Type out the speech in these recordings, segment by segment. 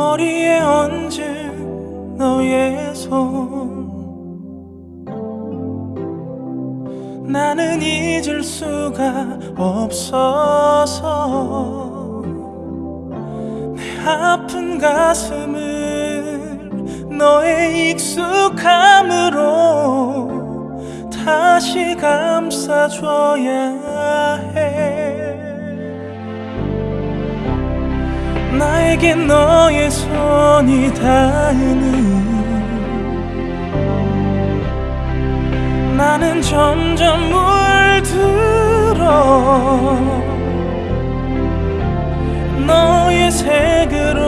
머리에 얹은 너의 손. 나는 잊을 수가 없어서 내 아픈 가슴을 너의 익숙함으로 다시 감싸줘야 나에게 너의 손이 닿는 나는 점점 물들어 너의 색으로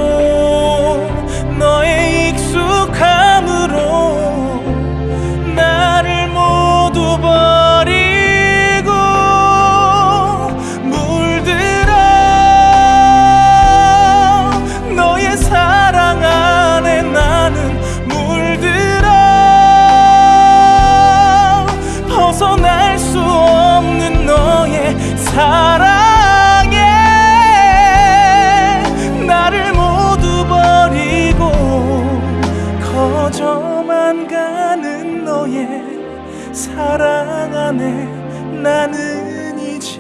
사랑하네 나는 이제.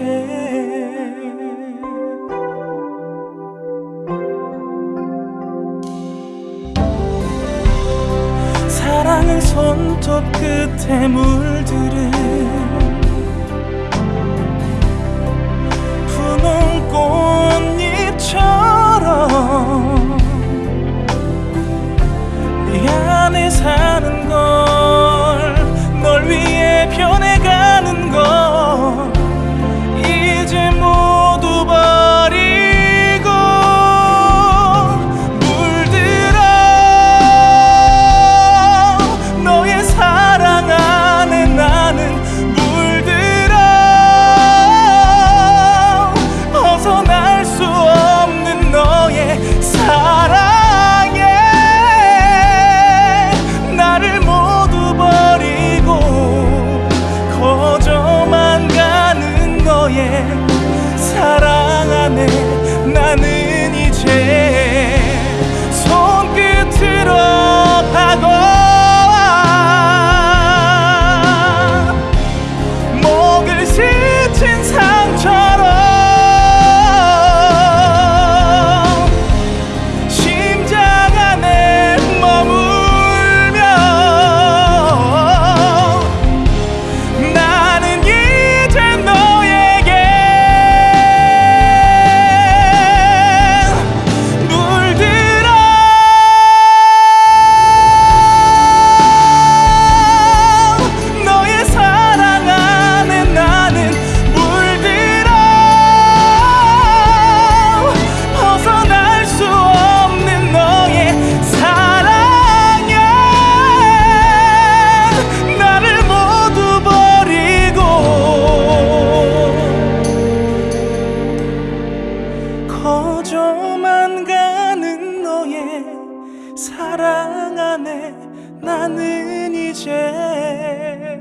사랑은 손톱 끝에 물들은 너의 사랑 안에 나는 이제